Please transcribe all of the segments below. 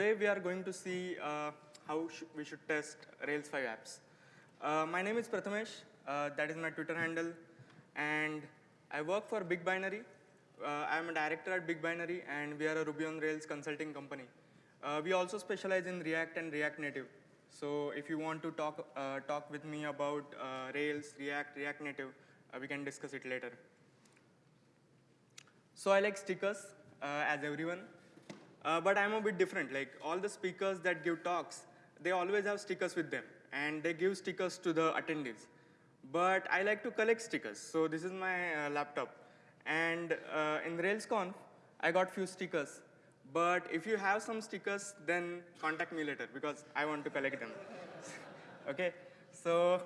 today we are going to see uh, how sh we should test Rails 5 apps. Uh, my name is Prathamesh, uh, that is my Twitter handle, and I work for BigBinary. Uh, I'm a director at BigBinary, and we are a Ruby on Rails consulting company. Uh, we also specialize in React and React Native. So if you want to talk, uh, talk with me about Rails, React, React Native, we can discuss it later. So I like stickers, as everyone. Uh, but I'm a bit different. Like all the speakers that give talks, they always have stickers with them, and they give stickers to the attendees. But I like to collect stickers, so this is my uh, laptop. And uh, in RailsConf, I got few stickers. But if you have some stickers, then contact me later because I want to collect them. okay, so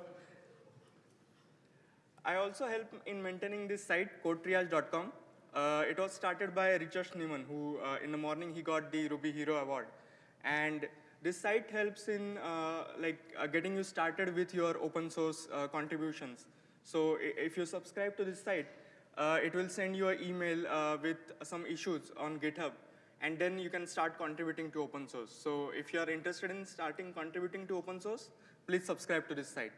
I also help in maintaining this site, codetriage.com. Uh, it was started by Richard Schneeman, who uh, in the morning he got the Ruby Hero Award. And this site helps in uh, like uh, getting you started with your open source uh, contributions. So if you subscribe to this site, uh, it will send you an email with some issues on GitHub. And then you can start contributing to open source. So if you are interested in starting contributing to open source, please subscribe to this site.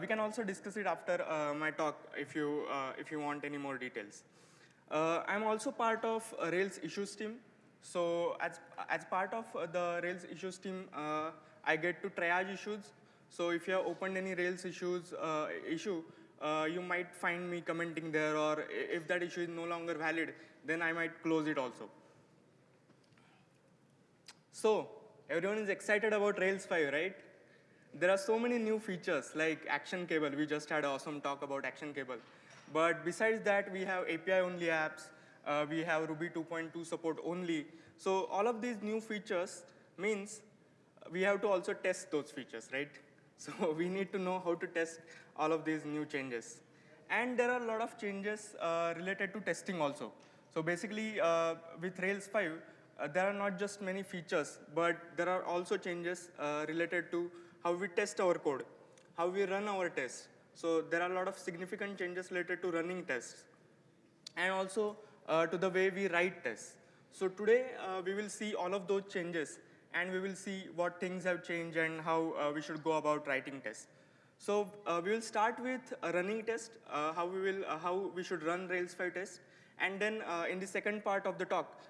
we can also discuss it after my talk if you, if you want any more details. Uh, I'm also part of Rails issues team. So as, as part of the Rails issues team, uh, I get to triage issues. So if you have opened any Rails issues uh, issue, uh, you might find me commenting there, or if that issue is no longer valid, then I might close it also. So everyone is excited about Rails 5, right? There are so many new features like action cable. We just had an awesome talk about action cable. But besides that, we have API-only apps. Uh, we have Ruby 2.2 support only. So all of these new features means we have to also test those features, right? So we need to know how to test all of these new changes. And there are a lot of changes uh, related to testing also. So basically, uh, with Rails 5, uh, there are not just many features, but there are also changes uh, related to how we test our code, how we run our tests, so there are a lot of significant changes related to running tests and also uh, to the way we write tests. So today uh, we will see all of those changes and we will see what things have changed and how uh, we should go about writing tests. So uh, we will start with a running test, uh, how we will uh, how we should run Rails 5 tests, and then in the second part of the talk,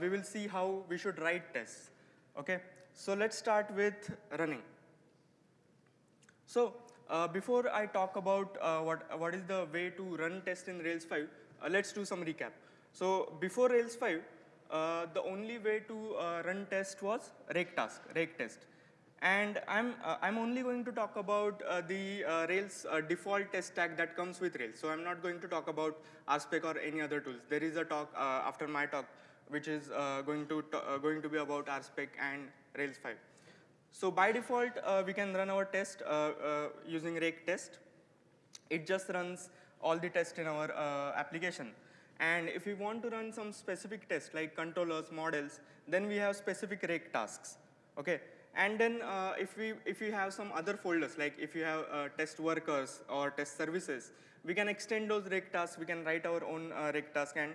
we will see how we should write tests. Okay, so let's start with running. So uh, before I talk about uh, what, what is the way to run test in Rails 5, uh, let's do some recap. So before Rails 5, uh, the only way to uh, run test was rake task, rake test. And I'm, uh, I'm only going to talk about the Rails default test stack that comes with Rails. So I'm not going to talk about RSpec or any other tools. There is a talk after my talk, which is going, to going to be about RSpec and Rails 5. So by default, uh, we can run our test uh, uh, using rake test. It just runs all the tests in our uh, application. And if we want to run some specific tests like controllers, models, then we have specific rake tasks. Okay. And then uh, if we if we have some other folders, like if you have uh, test workers or test services, we can extend those rake tasks. We can write our own rake task and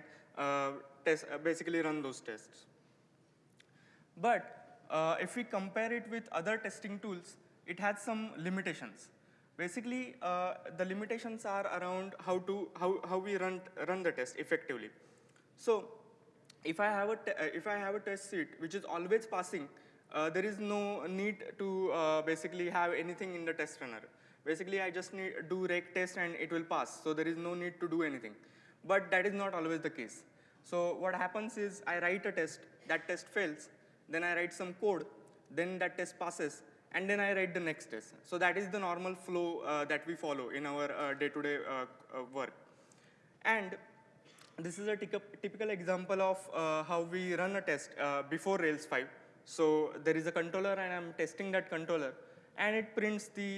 test, basically run those tests. But uh, if we compare it with other testing tools, it has some limitations. Basically, uh, the limitations are around how to how how we run run the test effectively. So, if I have a uh, if I have a test suite which is always passing, uh, there is no need to uh, basically have anything in the test runner. Basically, I just need do rake test and it will pass. So there is no need to do anything. But that is not always the case. So what happens is I write a test, that test fails, then I write some code, then that test passes, and then I write the next test. So that is the normal flow uh, that we follow in our uh, day-to-day uh, -day, uh, work. And this is a typical example of uh, how we run a test uh, before Rails 5. So there is a controller, and I'm testing that controller, and it prints the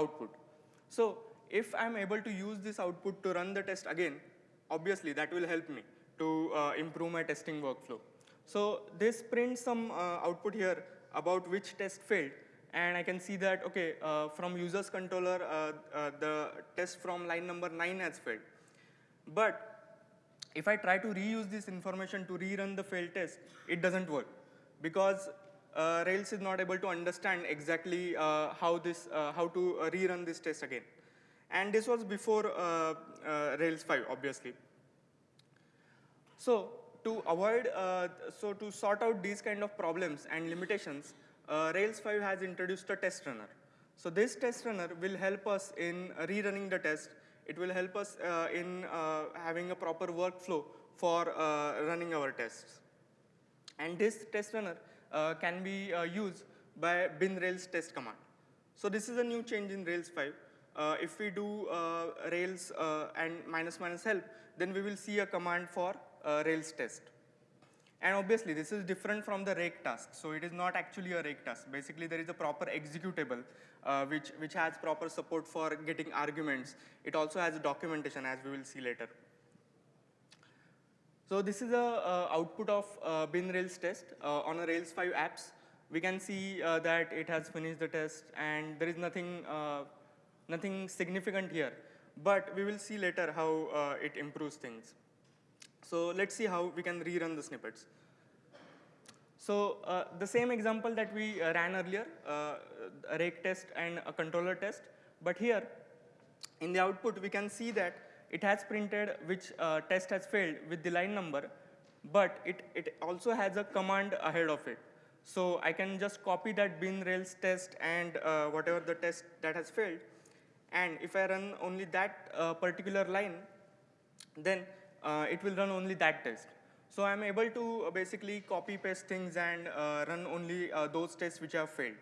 output. So if I'm able to use this output to run the test again, obviously that will help me to improve my testing workflow. So this prints some uh, output here about which test failed. And I can see that, okay, uh, from user's controller, uh, uh the test from line number 9 has failed. But if I try to reuse this information to rerun the failed test, it doesn't work. Because uh, Rails is not able to understand exactly uh, how this, how to rerun this test again. And this was before Rails 5, obviously. So to avoid, uh, so to sort out these kind of problems and limitations, uh, Rails 5 has introduced a test runner. So this test runner will help us in rerunning the test. It will help us uh, in having a proper workflow for running our tests. And this test runner uh, can be uh, used by bin Rails test command. So this is a new change in Rails 5. Uh, if we do Rails and minus minus help, then we will see a command for uh, Rails test. And obviously, this is different from the rake task. So it is not actually a rake task. Basically, there is a proper executable uh, which, which has proper support for getting arguments. It also has documentation, as we will see later. So this is a output of uh, bin Rails test uh, on a Rails 5 apps. We can see uh, that it has finished the test, and there is nothing, uh, nothing significant here. But we will see later how it improves things. So let's see how we can rerun the snippets. So uh, the same example that we uh, ran earlier, uh, a rake test and a controller test, but here in the output we can see that it has printed which uh, test has failed with the line number, but it, it also has a command ahead of it. So I can just copy that bin rails test and uh, whatever the test that has failed, and if I run only that uh, particular line, then it will run only that test. So I'm able to uh, basically copy paste things and uh, run only uh, those tests which have failed.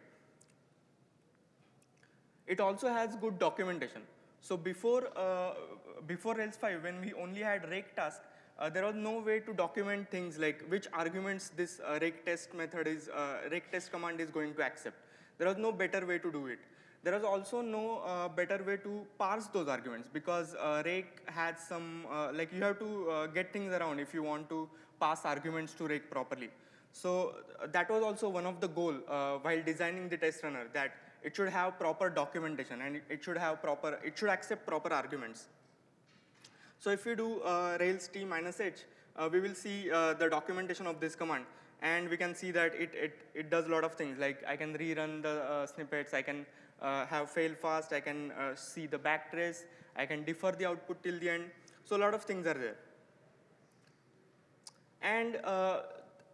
It also has good documentation. So before, uh, before Rails 5, when we only had rake task, uh, there was no way to document things like which arguments this uh, rake test method is, uh, rake test command is going to accept. There was no better way to do it. There was also no uh, better way to parse those arguments because uh, rake had some, uh, like you have to uh, get things around if you want to pass arguments to rake properly. So uh, that was also one of the goal while designing the test runner that it should have proper documentation and it, should have proper, it should accept proper arguments. So if we do Rails t minus h, uh, we will see uh, the documentation of this command. And we can see that it, it, it does a lot of things, like I can rerun the uh, snippets, I can uh, have fail fast, I can uh, see the backtrace, I can defer the output till the end. So a lot of things are there. And uh,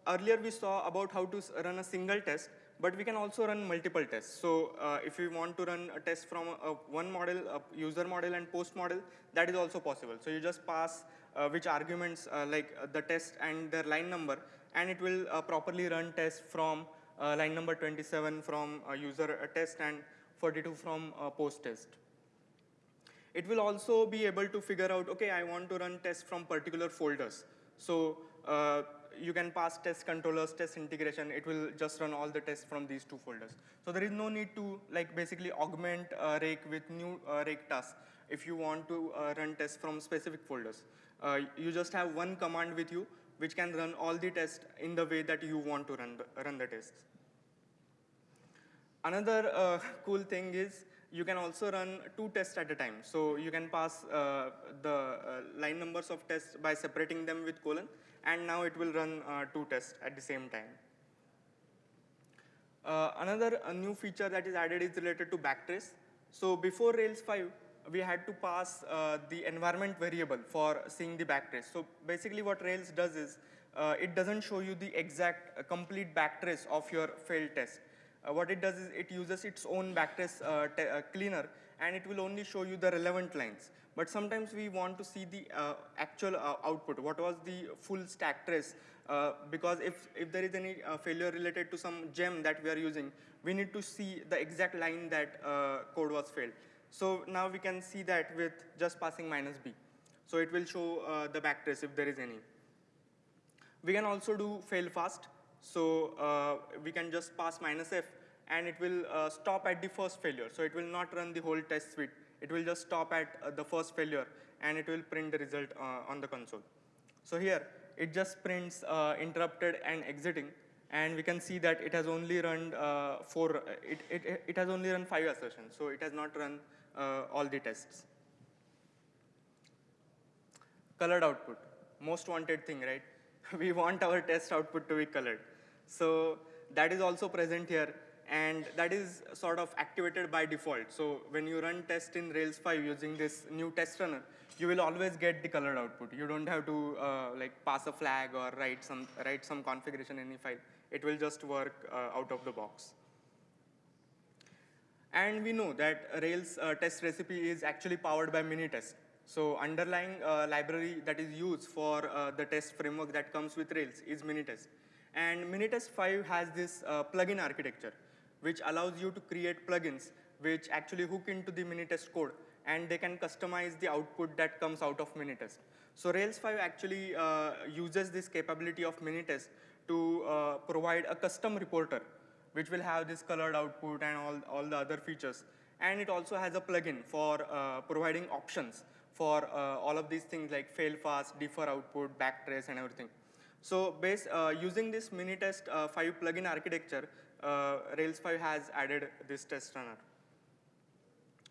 earlier we saw about how to run a single test, but we can also run multiple tests. So uh, if we want to run a test from a, a one model, a user model and post model, that is also possible. So you just pass uh, which arguments uh, like the test and their line number, and it will properly run test from line number 27 from user test and 42 from post test. It will also be able to figure out, okay, I want to run tests from particular folders. So uh, you can pass test controllers, test integration, it will just run all the tests from these two folders. So there is no need to like basically augment uh, rake with new uh, rake tasks if you want to uh, run tests from specific folders. Uh, you just have one command with you which can run all the tests in the way that you want to run the, run the tests. Another uh, cool thing is you can also run two tests at a time. So you can pass uh, the uh, line numbers of tests by separating them with colon, and now it will run uh, two tests at the same time. Uh, another new feature that is added is related to backtrace. So before Rails 5, we had to pass uh, the environment variable for seeing the backtrace. So basically what Rails does is, uh, it doesn't show you the exact complete backtrace of your failed test uh, what it does is it uses its own backtrace uh, uh, cleaner and it will only show you the relevant lines. But sometimes we want to see the uh, actual uh, output, what was the full stack trace, uh, because if, if there is any failure related to some gem that we are using, we need to see the exact line that code was failed. So now we can see that with just passing minus b. So it will show the backtrace if there is any. We can also do fail fast. So uh, we can just pass minus f and it will uh, stop at the first failure. So it will not run the whole test suite. It will just stop at uh, the first failure and it will print the result uh, on the console. So here it just prints uh, interrupted and exiting and we can see that it has only run uh, four, it, it, it has only run five assertions. So it has not run all the tests. Colored output, most wanted thing, right? we want our test output to be colored. So that is also present here and that is sort of activated by default. So when you run test in Rails 5 using this new test runner, you will always get the colored output. You don't have to uh, like pass a flag or write some, write some configuration in any file. It will just work uh, out of the box. And we know that Rails uh, test recipe is actually powered by Minitest. So underlying uh, library that is used for uh, the test framework that comes with Rails is Minitest. And Minitest 5 has this uh, plugin architecture, which allows you to create plugins which actually hook into the Minitest code and they can customize the output that comes out of Minitest. So Rails 5 actually uh, uses this capability of Minitest to uh, provide a custom reporter which will have this colored output and all, all the other features. And it also has a plugin for uh, providing options for uh, all of these things like fail fast, defer output, backtrace, and everything. So based, uh, using this Minitest uh, 5 plugin architecture, uh, Rails 5 has added this test runner.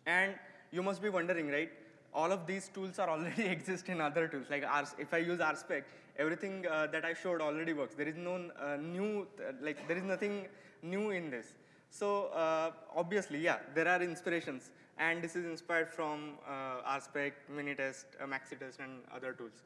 And you must be wondering, right? All of these tools are already exist in other tools. Like Rs, if I use RSpec, everything uh, that I showed already works. There is no uh, new, uh, like there is nothing new in this. So uh, obviously, yeah, there are inspirations. And this is inspired from RSpec, Minitest, Maxitest, and other tools.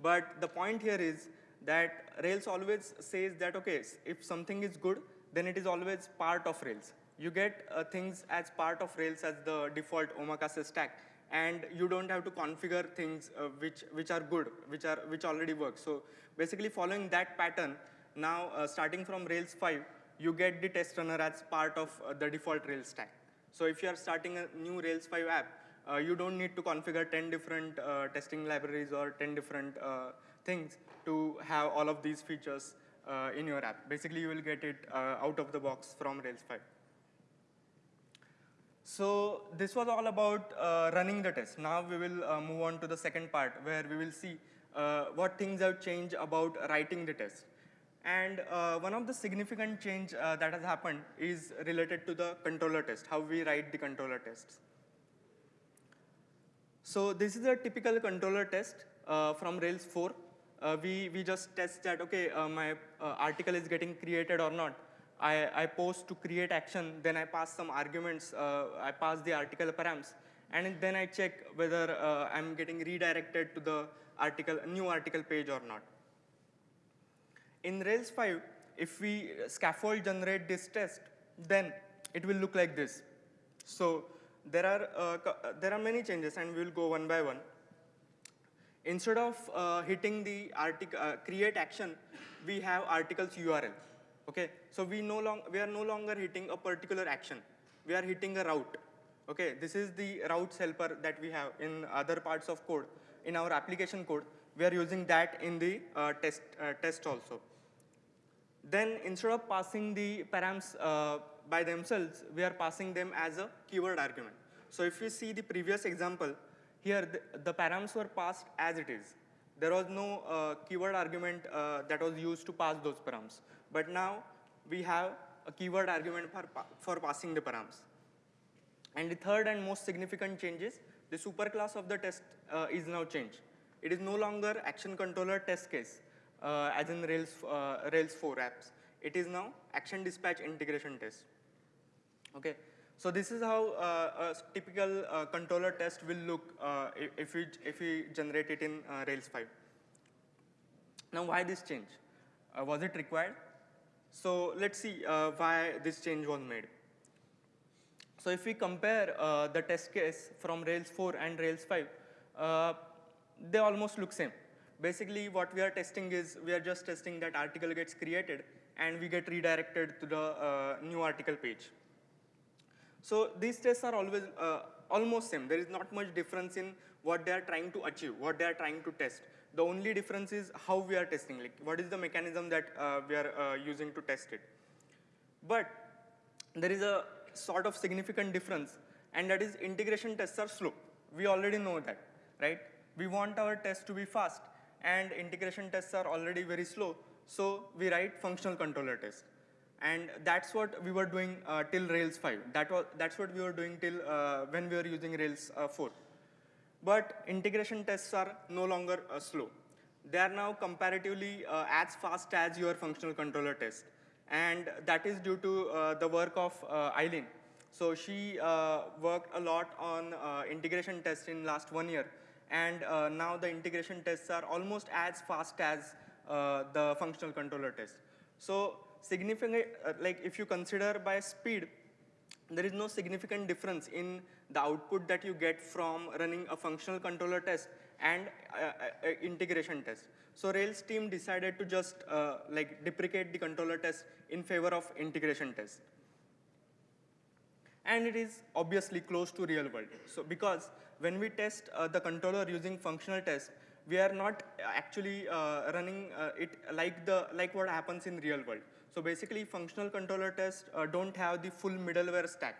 But the point here is that Rails always says that, okay, if something is good, then it is always part of Rails. You get uh, things as part of Rails as the default omakase stack, and you don't have to configure things uh, which, which are good, which, are, which already work. So basically following that pattern, now uh, starting from Rails 5, you get the test runner as part of uh, the default Rails stack. So if you are starting a new Rails 5 app, uh, you don't need to configure 10 different uh, testing libraries or 10 different things to have all of these features uh, in your app. Basically, you will get it out of the box from Rails 5. So this was all about uh, running the test. Now we will uh, move on to the second part where we will see uh, what things have changed about writing the test. And uh, one of the significant change uh, that has happened is related to the controller test, how we write the controller tests. So this is a typical controller test uh, from Rails 4. We, we just test that, okay, my article is getting created or not. I, I post to create action, then I pass some arguments, uh, I pass the article params, and then I check whether uh, I'm getting redirected to the article, new article page or not. In Rails 5, if we scaffold generate this test, then it will look like this. So there are, uh, there are many changes, and we will go one by one. Instead of uh, hitting the uh, create action, we have articles URL. Okay, so we no long we are no longer hitting a particular action. We are hitting a route. Okay, this is the routes helper that we have in other parts of code. In our application code, we are using that in the uh, test uh, test also. Then instead of passing the params uh, by themselves, we are passing them as a keyword argument. So if you see the previous example, here the, the params were passed as it is. There was no uh, keyword argument uh, that was used to pass those params. But now we have a keyword argument for, for passing the params. And the third and most significant change is the superclass of the test uh, is now changed. It is no longer action controller test case, uh, as in Rails, uh, Rails 4 apps. It is now action dispatch integration test. Okay, so this is how uh, a typical uh, controller test will look uh, if, we, if we generate it in Rails 5. Now why this change? was it required? So let's see uh, why this change was made. So if we compare uh, the test case from Rails 4 and Rails 5, uh, they almost look same. Basically, what we are testing is we are just testing that article gets created and we get redirected to the uh, new article page. So these tests are always uh, almost same. There is not much difference in what they are trying to achieve, what they are trying to test. The only difference is how we are testing, like what is the mechanism that uh, we are uh, using to test it. But there is a sort of significant difference, and that is integration tests are slow. We already know that, right? We want our tests to be fast, and integration tests are already very slow, so we write functional controller tests. And that's what we were doing uh, till Rails 5. That was, that's what we were doing till uh, when we were using Rails uh, 4 but integration tests are no longer uh, slow. They are now comparatively uh, as fast as your functional controller test. And that is due to uh, the work of Eileen. So she worked a lot on integration tests in last one year. And now the integration tests are almost as fast as the functional controller test. So significant, uh, like if you consider by speed, there is no significant difference in the output that you get from running a functional controller test and uh, uh, integration test. So Rails team decided to just uh, like deprecate the controller test in favor of integration test. And it is obviously close to real world. So because when we test uh, the controller using functional test, we are not actually uh, running uh, it like the like what happens in real world. So basically, functional controller tests uh, don't have the full middleware stack.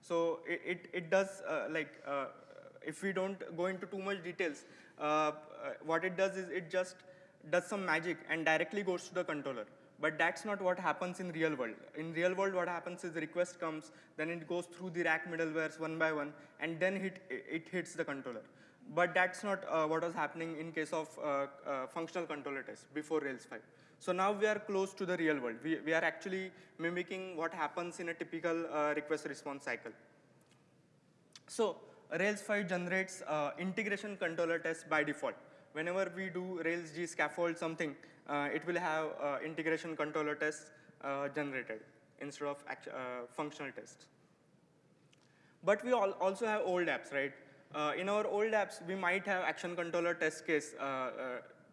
So it, it, it does uh, like, uh, if we don't go into too much details, uh, uh, what it does is it just does some magic and directly goes to the controller. But that's not what happens in real world. In real world, what happens is the request comes, then it goes through the rack middlewares one by one, and then it, it hits the controller. But that's not uh, what was happening in case of uh, uh, functional controller test before Rails 5. So now we are close to the real world. We, we are actually mimicking what happens in a typical uh, request response cycle. So Rails 5 generates integration controller tests by default. Whenever we do Rails G scaffold something, it will have integration controller tests generated instead of uh, functional tests. But we also have old apps, right? Uh, in our old apps, we might have action controller test case,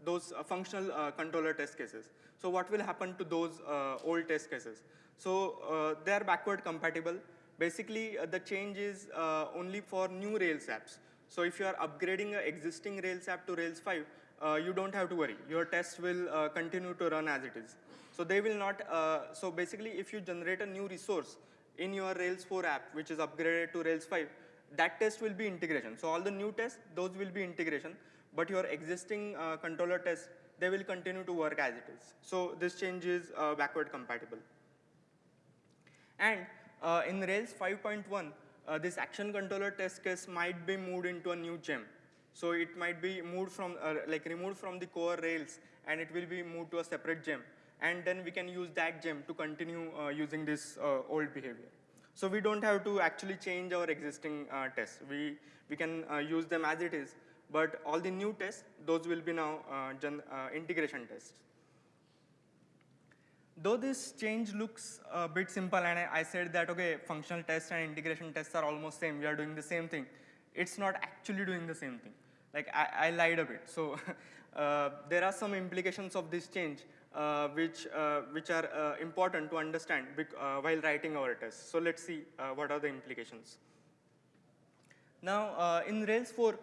those functional controller test cases. So what will happen to those old test cases? So they are backward compatible. Basically, uh, the change is uh, only for new Rails apps. So if you are upgrading an existing Rails app to Rails 5, uh, you don't have to worry. Your tests will uh, continue to run as it is. So they will not, uh, so basically if you generate a new resource in your Rails 4 app, which is upgraded to Rails 5, that test will be integration. So all the new tests, those will be integration, but your existing uh, controller tests, they will continue to work as it is. So this change is backward compatible. And uh, in Rails 5.1, uh, this action controller test case might be moved into a new gem. So it might be moved from, uh, like removed from the core Rails and it will be moved to a separate gem. And then we can use that gem to continue uh, using this uh, old behavior. So we don't have to actually change our existing uh, tests. We, we can use them as it is, but all the new tests, those will be now integration tests. Though this change looks a bit simple and I, I said that, okay, functional tests and integration tests are almost same, we are doing the same thing. It's not actually doing the same thing. Like I, I lied a bit. So uh, there are some implications of this change uh, which, uh, which are uh, important to understand uh, while writing our tests. So let's see uh, what are the implications. Now in Rails 4,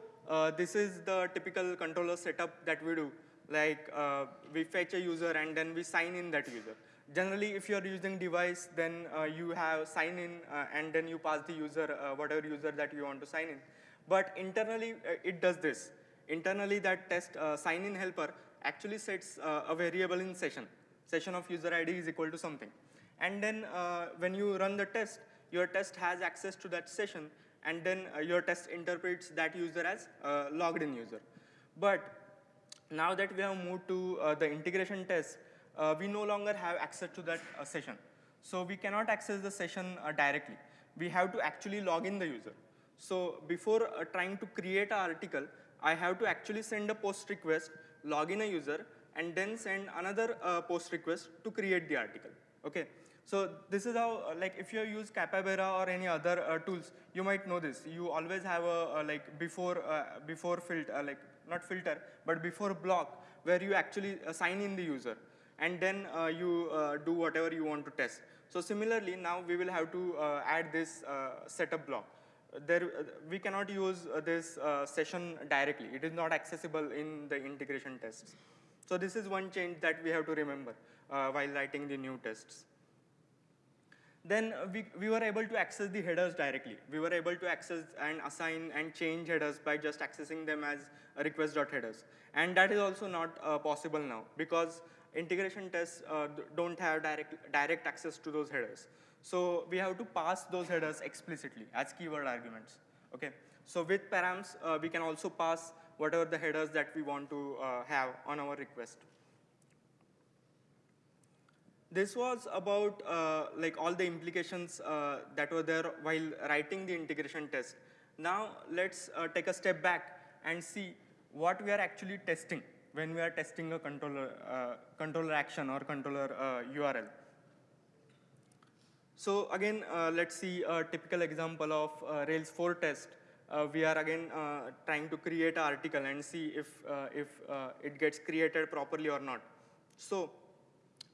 this is the typical controller setup that we do like uh, we fetch a user and then we sign in that user. Generally, if you're using Devise, then uh, you have sign in uh, and then you pass the user, uh, whatever user that you want to sign in. But internally, uh, it does this. Internally, that test uh, sign in helper actually sets a variable in session. Session of user ID is equal to something. And then when you run the test, your test has access to that session and then your test interprets that user as logged in user. But now that we have moved to uh, the integration test, uh, we no longer have access to that uh, session. So we cannot access the session uh, directly. We have to actually log in the user. So before uh, trying to create an article, I have to actually send a post request, log in a user, and then send another uh, post request to create the article. Okay. So this is how, like, if you use Capybara or any other tools, you might know this. You always have a, a like before before filter, like not filter, but before block where you actually uh, sign in the user and then uh, you uh, do whatever you want to test. So similarly, now we will have to uh, add this uh, setup block. There, uh, we cannot use this session directly. It is not accessible in the integration tests. So this is one change that we have to remember while writing the new tests then we, we were able to access the headers directly. We were able to access and assign and change headers by just accessing them as request.headers. And that is also not uh, possible now because integration tests uh, don't have direct, direct access to those headers. So we have to pass those headers explicitly as keyword arguments. Okay. So with params, uh, we can also pass whatever the headers that we want to uh, have on our request. this was about uh, like all the implications uh, that were there while writing the integration test. Now let's uh, take a step back and see what we are actually testing when we are testing a controller, uh, controller action or controller URL. Uh, so again, uh, let's see a typical example of Rails 4 test. we are again trying to create an article and see if, if it gets created properly or not. So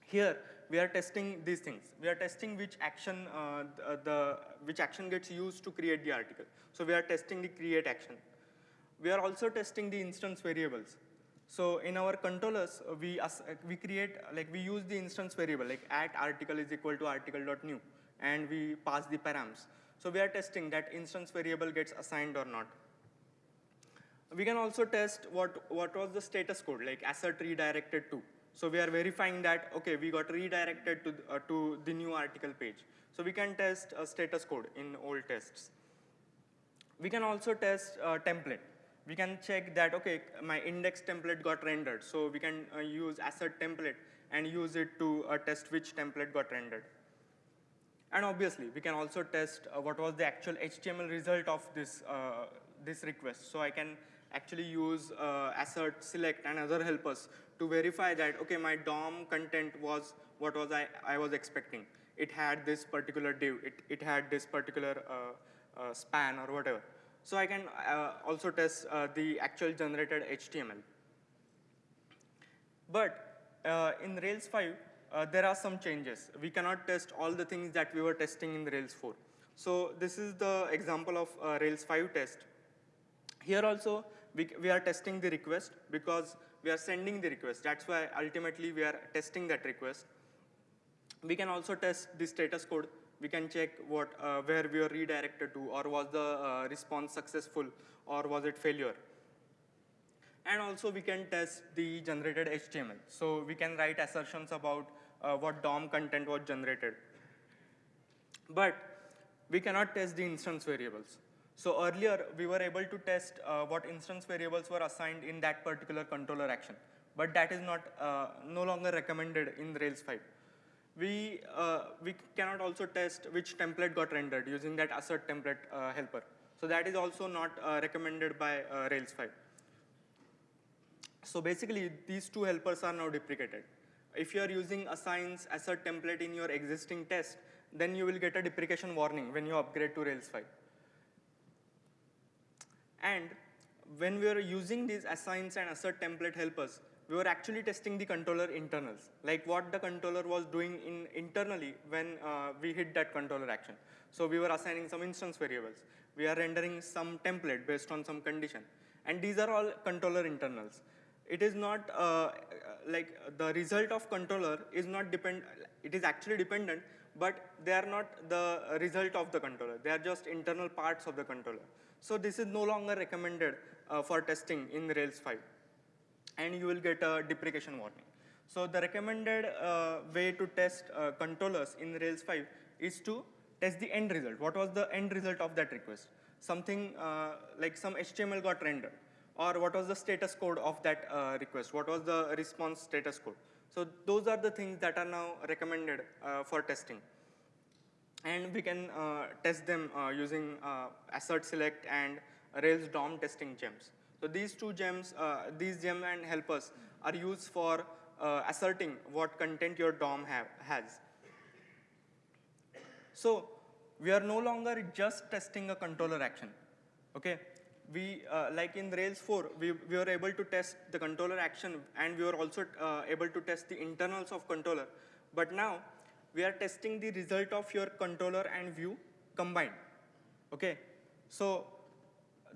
here, we are testing these things. We are testing which action, uh, the, the, which action gets used to create the article. So we are testing the create action. We are also testing the instance variables. So in our controllers, uh, we, uh, we create, like we use the instance variable, like at article is equal to article.new, and we pass the params. So we are testing that instance variable gets assigned or not. We can also test what, what was the status code, like assert redirected to. So we are verifying that, okay, we got redirected to, uh, to the new article page. So we can test a status code in old tests. We can also test a template. We can check that, okay, my index template got rendered. So we can uh, use assert template and use it to uh, test which template got rendered. And obviously, we can also test uh, what was the actual HTML result of this, uh, this request. So I can actually use uh, assert, select, and other helpers to verify that, okay, my DOM content was what was I, I was expecting. It had this particular div, it, it had this particular uh, span or whatever. So I can uh, also test uh, the actual generated HTML. But uh, in Rails 5, there are some changes. We cannot test all the things that we were testing in Rails 4. So this is the example of Rails 5 test. Here also, we, we are testing the request because we are sending the request. That's why ultimately we are testing that request. We can also test the status code. We can check what, uh, where we are redirected to or was the uh, response successful or was it failure. And also we can test the generated HTML. So we can write assertions about uh, what DOM content was generated. But we cannot test the instance variables. So earlier, we were able to test uh, what instance variables were assigned in that particular controller action. But that is not uh, no longer recommended in Rails 5. We, uh, we cannot also test which template got rendered using that assert template uh, helper. So that is also not uh, recommended by uh, Rails 5. So basically, these two helpers are now deprecated. If you are using assigns assert template in your existing test, then you will get a deprecation warning when you upgrade to Rails 5. And when we are using these assigns and assert template helpers, we were actually testing the controller internals, like what the controller was doing in internally when uh, we hit that controller action. So we were assigning some instance variables. We are rendering some template based on some condition. And these are all controller internals. It is not uh, like the result of controller is not depend, it is actually dependent, but they are not the result of the controller. They are just internal parts of the controller. So this is no longer recommended uh, for testing in Rails 5. And you will get a deprecation warning. So the recommended uh, way to test uh, controllers in Rails 5 is to test the end result. What was the end result of that request? Something uh, like some HTML got rendered. Or what was the status code of that uh, request? What was the response status code? So those are the things that are now recommended uh, for testing and we can uh, test them using assert select and Rails DOM testing gems. So these two gems, uh, these gem and helpers are used for uh, asserting what content your DOM have, has. So we are no longer just testing a controller action. Okay, we uh, like in Rails 4, we, we were able to test the controller action and we were also able to test the internals of controller. But now we are testing the result of your controller and view combined. Okay, so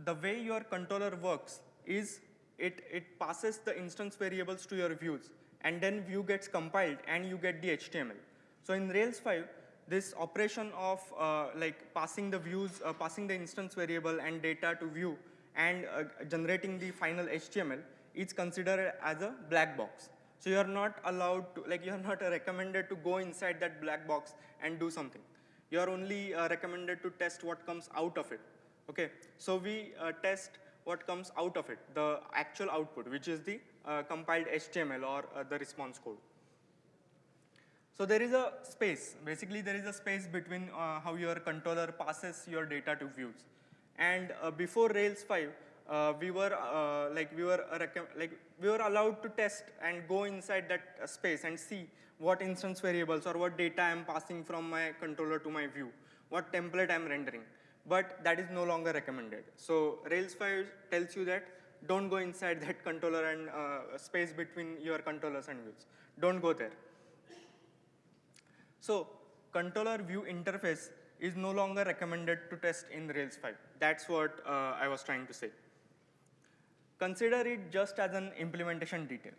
the way your controller works is it, it passes the instance variables to your views and then view gets compiled and you get the HTML. So in Rails 5, this operation of uh, like passing the views, uh, passing the instance variable and data to view and uh, generating the final HTML is considered as a black box. So you're not allowed to, like you're not recommended to go inside that black box and do something. You're only uh, recommended to test what comes out of it. Okay, so we uh, test what comes out of it, the actual output, which is the uh, compiled HTML or uh, the response code. So there is a space. Basically, there is a space between uh, how your controller passes your data to views. And uh, before Rails 5, uh, we were like we were like we were allowed to test and go inside that space and see what instance variables or what data I'm passing from my controller to my view, what template I'm rendering. But that is no longer recommended. So Rails 5 tells you that don't go inside that controller and uh, space between your controllers and views. Don't go there. So controller view interface is no longer recommended to test in Rails 5. That's what uh, I was trying to say. Consider it just as an implementation detail.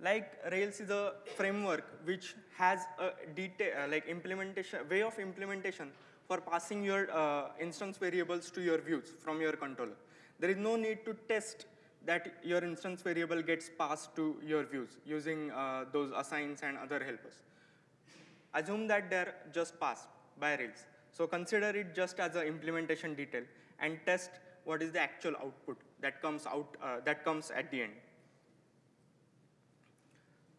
Like Rails is a framework which has a detail, like implementation, way of implementation for passing your uh, instance variables to your views from your controller. There is no need to test that your instance variable gets passed to your views using uh, those assigns and other helpers assume that they're just passed by Rails. So consider it just as an implementation detail and test what is the actual output that comes out, uh, that comes at the end.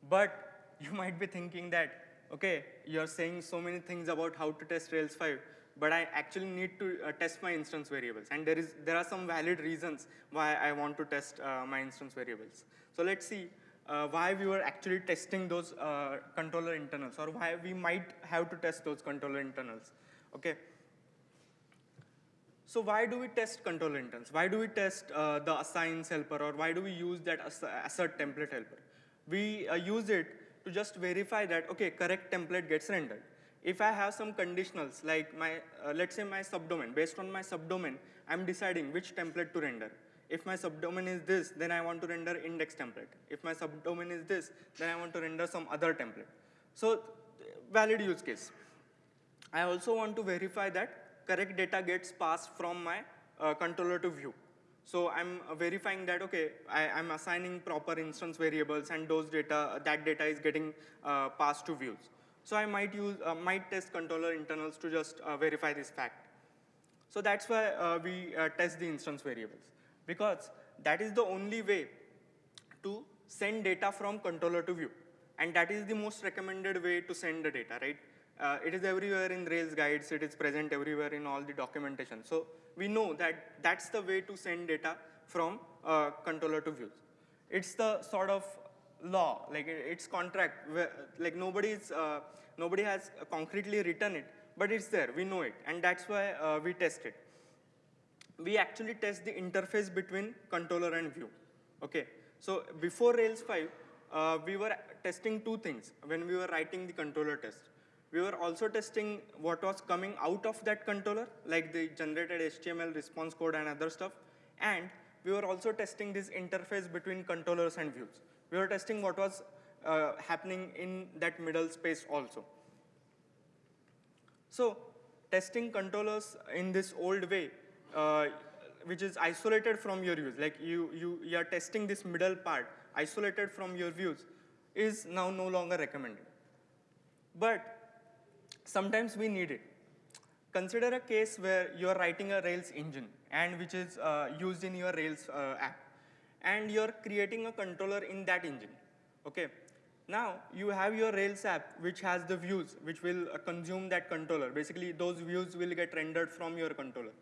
But you might be thinking that, okay, you're saying so many things about how to test Rails 5, but I actually need to uh, test my instance variables. And there, is, there are some valid reasons why I want to test uh, my instance variables. So let's see uh, why we were actually testing those uh, controller internals or why we might have to test those controller internals. Okay. So why do we test controller internals? Why do we test uh, the assigns helper or why do we use that assert template helper? We uh, use it to just verify that, okay, correct template gets rendered. If I have some conditionals like my, uh, let's say my subdomain, based on my subdomain, I'm deciding which template to render. If my subdomain is this, then I want to render index template. If my subdomain is this, then I want to render some other template. So valid use case. I also want to verify that correct data gets passed from my uh, controller to view. So I'm verifying that, okay, I, am assigning proper instance variables and those data, that data is getting uh, passed to views. So I might use, uh, might test controller internals to just uh, verify this fact. So that's why uh, we test the instance variables because that is the only way to send data from controller to view. And that is the most recommended way to send the data, right? Uh, it is everywhere in Rails guides, it is present everywhere in all the documentation. So we know that that's the way to send data from uh, controller to views. It's the sort of law, like it's contract, like nobody's, uh, nobody has concretely written it, but it's there, we know it, and that's why uh, we test it we actually test the interface between controller and view. Okay, so before Rails 5, uh, we were testing two things when we were writing the controller test. We were also testing what was coming out of that controller, like the generated HTML response code and other stuff. And we were also testing this interface between controllers and views. We were testing what was uh, happening in that middle space also. So testing controllers in this old way uh, which is isolated from your views, like you, you, you are testing this middle part isolated from your views, is now no longer recommended. But sometimes we need it. Consider a case where you are writing a Rails engine and which is uh, used in your Rails uh, app. And you're creating a controller in that engine. Okay. Now you have your Rails app which has the views which will uh, consume that controller. Basically those views will get rendered from your controller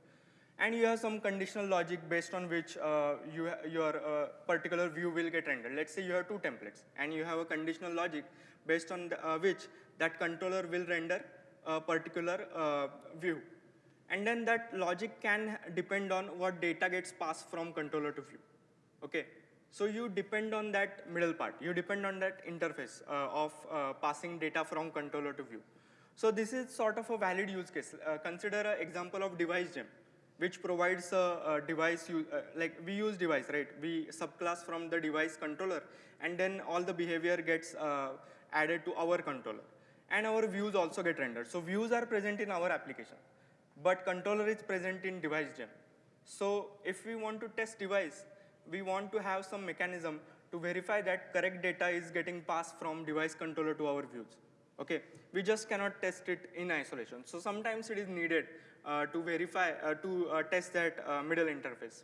and you have some conditional logic based on which uh, you, your uh, particular view will get rendered. Let's say you have two templates, and you have a conditional logic based on the, uh, which that controller will render a particular uh, view. And then that logic can depend on what data gets passed from controller to view. Okay, so you depend on that middle part. You depend on that interface uh, of uh, passing data from controller to view. So this is sort of a valid use case. consider an example of Devise gem which provides a, a Devise, uh, like we use Devise, right? We subclass from the Devise controller, and then all the behavior gets uh, added to our controller. And our views also get rendered. So views are present in our application, but controller is present in Devise gem. So if we want to test Devise, we want to have some mechanism to verify that correct data is getting passed from Devise controller to our views. Okay, we just cannot test it in isolation. So sometimes it is needed uh, to verify, uh, to uh, test that middle interface.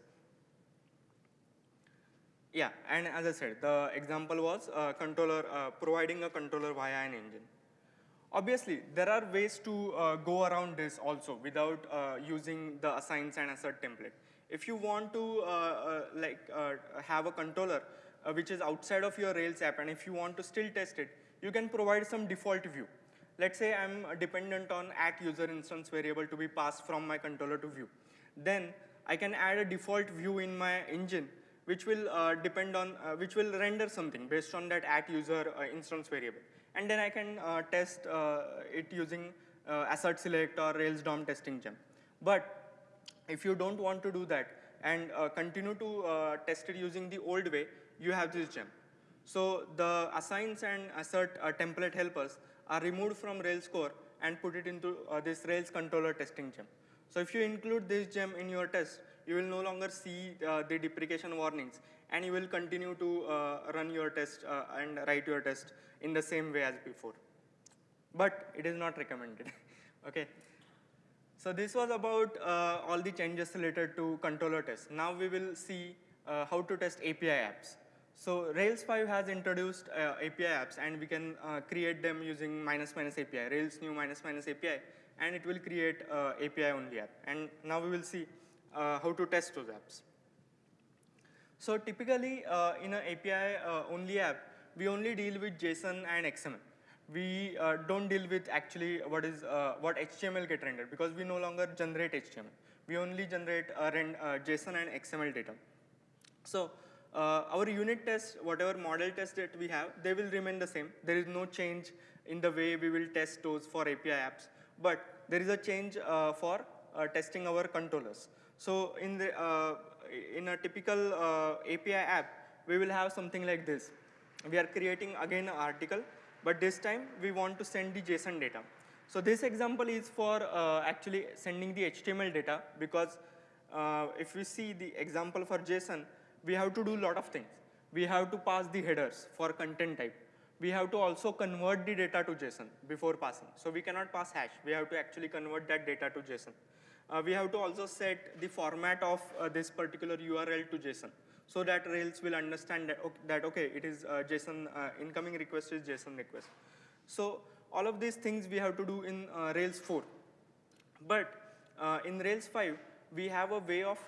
Yeah, and as I said, the example was controller, providing a controller via an engine. Obviously, there are ways to uh, go around this also without uh, using the assigns and assert template. If you want to uh, uh like uh, have a controller uh, which is outside of your Rails app and if you want to still test it, you can provide some default view. Let's say I'm dependent on at user instance variable to be passed from my controller to view. Then I can add a default view in my engine which will depend on, which will render something based on that at user instance variable. And then I can uh, test it using assert select or Rails DOM testing gem. But if you don't want to do that and uh, continue to uh, test it using the old way, you have this gem. So the assigns and assert uh, template helpers are removed from Rails core and put it into uh, this Rails controller testing gem. So if you include this gem in your test, you will no longer see uh, the deprecation warnings and you will continue to uh, run your test and write your test in the same way as before. But it is not recommended, okay? So this was about uh, all the changes related to controller tests. Now we will see uh, how to test API apps. So Rails 5 has introduced uh, API apps and we can uh, create them using minus minus API, Rails new minus minus API, and it will create uh, API only app. And now we will see uh, how to test those apps. So typically in an API only app, we only deal with JSON and XML we uh, don't deal with actually what is uh, what HTML get rendered because we no longer generate HTML. We only generate uh, uh JSON and XML data. So uh, our unit tests, whatever model tests that we have, they will remain the same. There is no change in the way we will test those for API apps, but there is a change uh, for testing our controllers. So in the in a typical API app, we will have something like this. We are creating again an article but this time we want to send the JSON data. So this example is for uh, actually sending the HTML data because uh, if we see the example for JSON, we have to do a lot of things. We have to pass the headers for content type. We have to also convert the data to JSON before passing. So we cannot pass hash. We have to actually convert that data to JSON. Uh, we have to also set the format of uh, this particular URL to JSON so that Rails will understand that, okay, that, okay it is uh, JSON, uh, incoming request is JSON request. So all of these things we have to do in uh, Rails 4. But uh, in Rails 5, we have a way of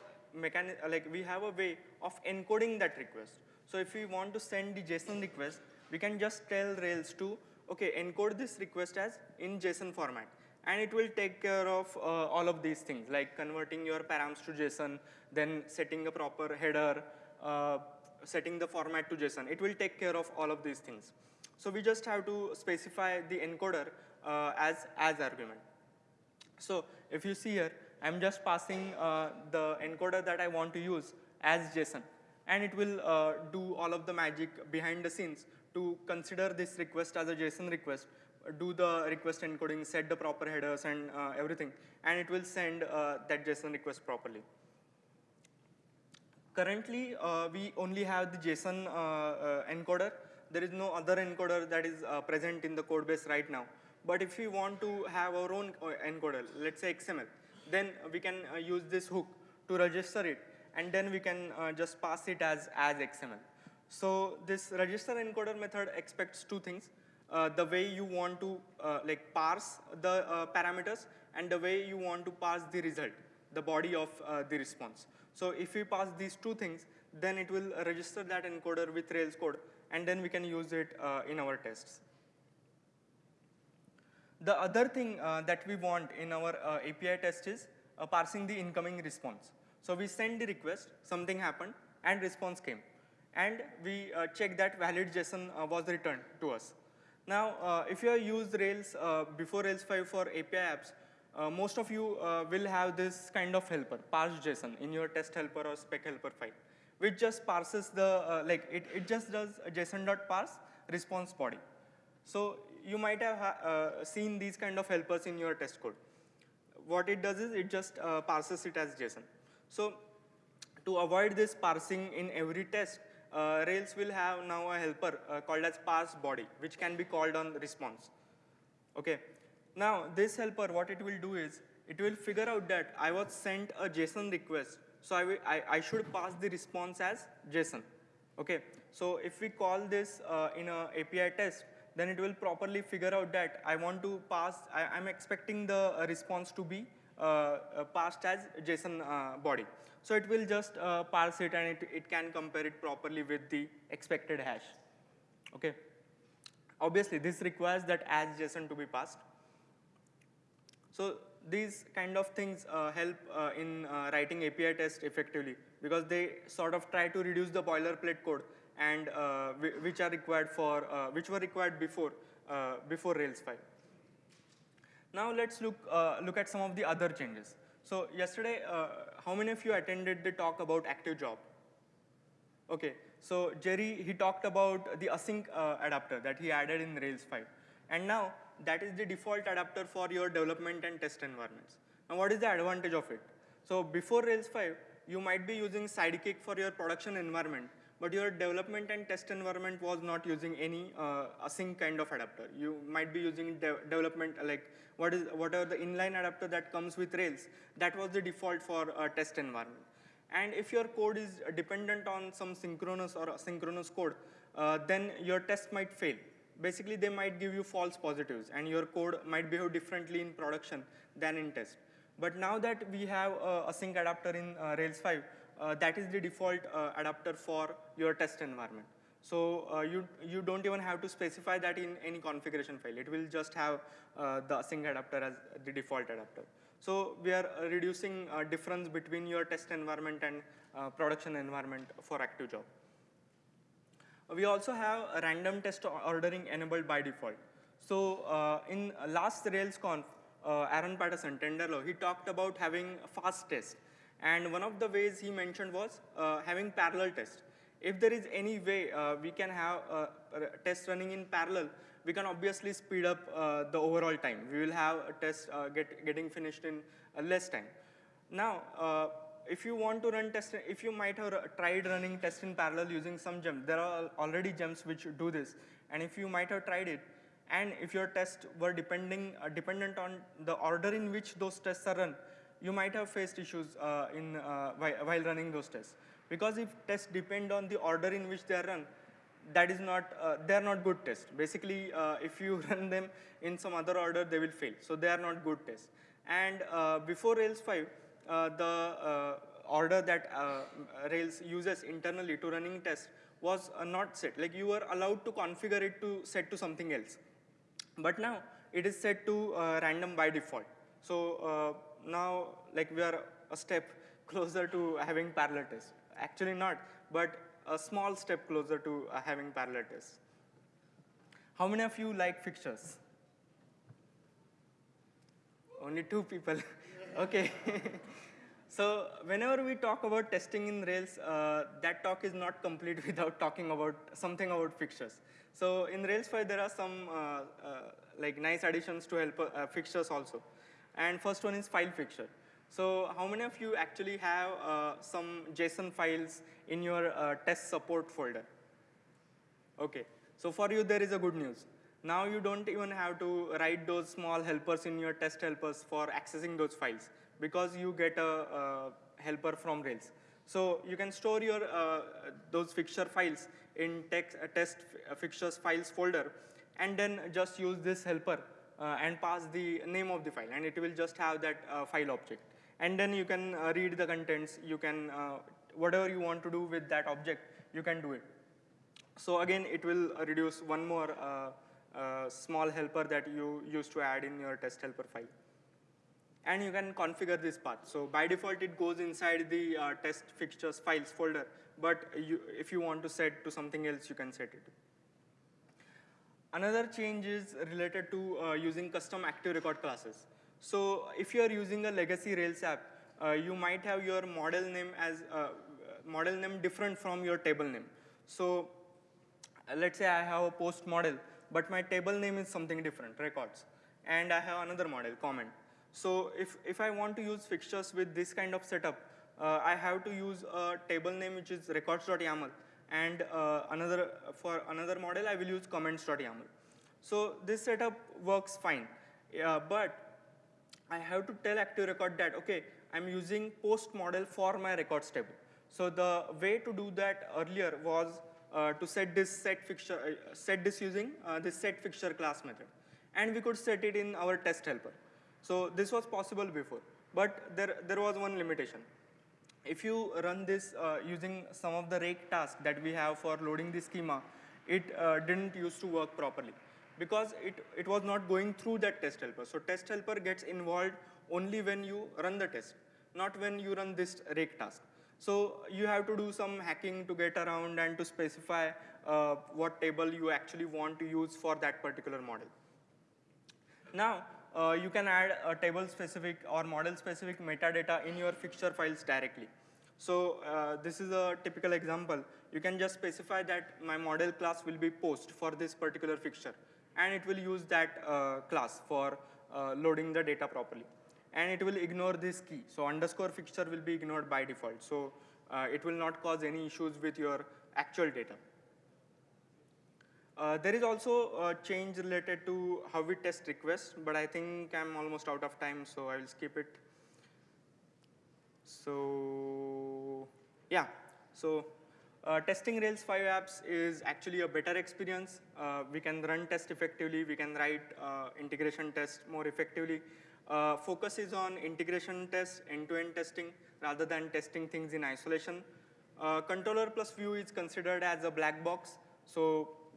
like we have a way of encoding that request. So if we want to send the JSON request, we can just tell Rails to, okay, encode this request as in JSON format. And it will take care of uh, all of these things, like converting your params to JSON, then setting a proper header, uh, setting the format to JSON. It will take care of all of these things. So we just have to specify the encoder uh, as, as argument. So if you see here, I'm just passing uh, the encoder that I want to use as JSON. And it will uh, do all of the magic behind the scenes to consider this request as a JSON request, do the request encoding, set the proper headers and uh, everything, and it will send uh, that JSON request properly. Currently, uh, we only have the JSON uh, uh, encoder. There is no other encoder that is present in the code base right now. But if we want to have our own encoder, let's say XML, then we can use this hook to register it, and then we can just pass it as, as XML. So this register encoder method expects two things. Uh, the way you want to uh, like parse the uh, parameters and the way you want to pass the result, the body of the response. So if we pass these two things, then it will register that encoder with Rails code, and then we can use it uh, in our tests. The other thing uh, that we want in our uh, API test is uh, parsing the incoming response. So we send the request, something happened, and response came. And we uh, check that valid JSON uh, was returned to us. Now, if you have used Rails before Rails 5 for API apps, uh, most of you uh, will have this kind of helper, parse JSON, in your test helper or spec helper file, which just parses the, uh, like it, it just does JSON.parse response body. So you might have uh, seen these kind of helpers in your test code. What it does is it just uh, parses it as JSON. So to avoid this parsing in every test, uh, Rails will have now a helper called as pass body, which can be called on response. Okay, now, this helper, what it will do is, it will figure out that I was sent a JSON request, so I, I, I should pass the response as JSON. Okay, so if we call this uh, in a API test, then it will properly figure out that I want to pass, I, am expecting the uh, response to be uh, uh, passed as JSON uh, body. So it will just uh, parse it and it, it can compare it properly with the expected hash. Okay. Obviously, this requires that as JSON to be passed. So these kind of things uh, help uh, in uh, writing API tests effectively because they sort of try to reduce the boilerplate code and uh, which are required for, uh, which were required before, uh, before Rails 5. Now let's look, uh, look at some of the other changes. So yesterday, uh, how many of you attended the talk about active job? Okay, so Jerry, he talked about the async uh, adapter that he added in Rails 5. And now that is the default adapter for your development and test environments. Now what is the advantage of it? So before Rails 5, you might be using Sidekiq for your production environment, but your development and test environment was not using any uh, async kind of adapter. You might be using de development like what is whatever the inline adapter that comes with Rails, that was the default for a test environment. And if your code is dependent on some synchronous or asynchronous code, uh, then your test might fail basically they might give you false positives and your code might behave differently in production than in test. But now that we have a async adapter in uh, Rails 5, uh, that is the default uh, adapter for your test environment. So uh, you, you don't even have to specify that in any configuration file. It will just have uh, the async adapter as the default adapter. So we are uh, reducing difference between your test environment and production environment for active job. We also have random test ordering enabled by default. So uh, in last RailsConf, uh, Aaron Patterson, Tenderlove, he talked about having fast test. And one of the ways he mentioned was uh, having parallel tests. If there is any way uh, we can have uh, test running in parallel, we can obviously speed up uh, the overall time. We will have a test uh, get, getting finished in less time. Now, if you want to run test, if you might have tried running test in parallel using some gem, there are already gems which do this. And if you might have tried it, and if your tests were depending, uh, dependent on the order in which those tests are run, you might have faced issues uh, in, uh, while running those tests. Because if tests depend on the order in which they are run, that is not, uh, they are not good tests. Basically, uh, if you run them in some other order, they will fail. So they are not good tests. And uh, before Rails 5, uh, the order that Rails uses internally to running tests was not set. Like you were allowed to configure it to set to something else. But now it is set to random by default. So now like we are a step closer to having parallel tests. Actually not, but a small step closer to uh, having parallel tests. How many of you like fixtures? Only two people. okay. So whenever we talk about testing in Rails, uh, that talk is not complete without talking about something about fixtures. So in Rails 5, there are some uh, uh, like nice additions to help uh, fixtures also. And first one is file fixture. So how many of you actually have uh, some JSON files in your uh, test support folder? Okay, so for you there is a good news. Now you don't even have to write those small helpers in your test helpers for accessing those files because you get a, a helper from Rails. So you can store your uh, those fixture files in text, uh, test uh, fixtures files folder and then just use this helper uh, and pass the name of the file and it will just have that uh, file object. And then you can uh, read the contents, you can, whatever you want to do with that object, you can do it. So again, it will reduce one more small helper that you used to add in your test helper file and you can configure this path. So by default, it goes inside the uh, test fixtures files folder, but you, if you want to set to something else, you can set it. Another change is related to uh, using custom active record classes. So if you are using a legacy Rails app, uh, you might have your model name as uh, model name different from your table name. So let's say I have a post model, but my table name is something different, records. And I have another model, comment. So if, if I want to use fixtures with this kind of setup, uh, I have to use a table name which is records.yaml and uh, another for another model I will use comments.yaml. So this setup works fine, but I have to tell active record that okay I'm using post model for my records table. So the way to do that earlier was uh, to set this set fixture, uh, set this using uh, this set fixture class method. And we could set it in our test helper. So this was possible before, but there, there was one limitation. If you run this uh, using some of the rake tasks that we have for loading the schema, it uh, didn't used to work properly because it, it was not going through that test helper. So test helper gets involved only when you run the test, not when you run this rake task. So you have to do some hacking to get around and to specify uh, what table you actually want to use for that particular model. Now, uh, you can add a table specific or model specific metadata in your fixture files directly. So uh, this is a typical example. You can just specify that my model class will be post for this particular fixture and it will use that uh, class for uh, loading the data properly. And it will ignore this key. So underscore fixture will be ignored by default. So uh, it will not cause any issues with your actual data. Uh, there is also a change related to how we test requests, but I think I'm almost out of time, so I will skip it. So yeah, so uh, testing Rails 5 apps is actually a better experience. Uh, we can run tests effectively. We can write uh, integration tests more effectively. Uh, focus is on integration tests, end-to-end -end testing, rather than testing things in isolation. Uh, controller plus view is considered as a black box, so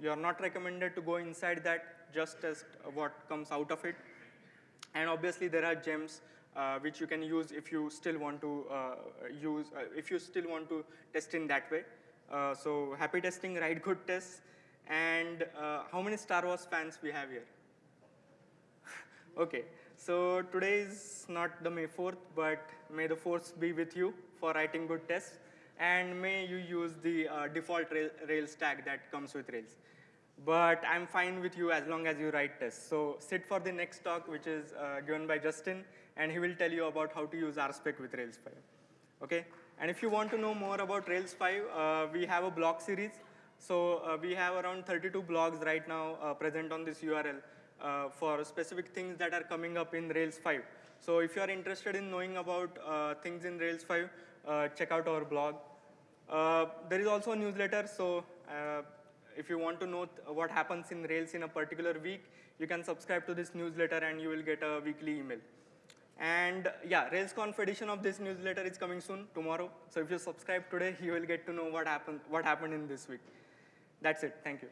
you're not recommended to go inside that, just test what comes out of it. And obviously there are gems uh, which you can use if you still want to uh, use, uh, if you still want to test in that way. Uh, so happy testing, write good tests. And uh, how many Star Wars fans we have here? okay, so today is not the May 4th, but may the force be with you for writing good tests. And may you use the uh, default Rails tag that comes with Rails but I'm fine with you as long as you write tests. So sit for the next talk, which is uh, given by Justin, and he will tell you about how to use RSpec with Rails 5. Okay? And if you want to know more about Rails 5, uh, we have a blog series. So uh, we have around 32 blogs right now uh, present on this URL uh, for specific things that are coming up in Rails 5. So if you are interested in knowing about uh, things in Rails 5, check out our blog. there is also a newsletter, so if you want to know uh, what happens in Rails in a particular week, you can subscribe to this newsletter and you will get a weekly email. And yeah, RailsConf edition of this newsletter is coming soon, tomorrow. So if you subscribe today, you will get to know what happened, what happened in this week. That's it, thank you.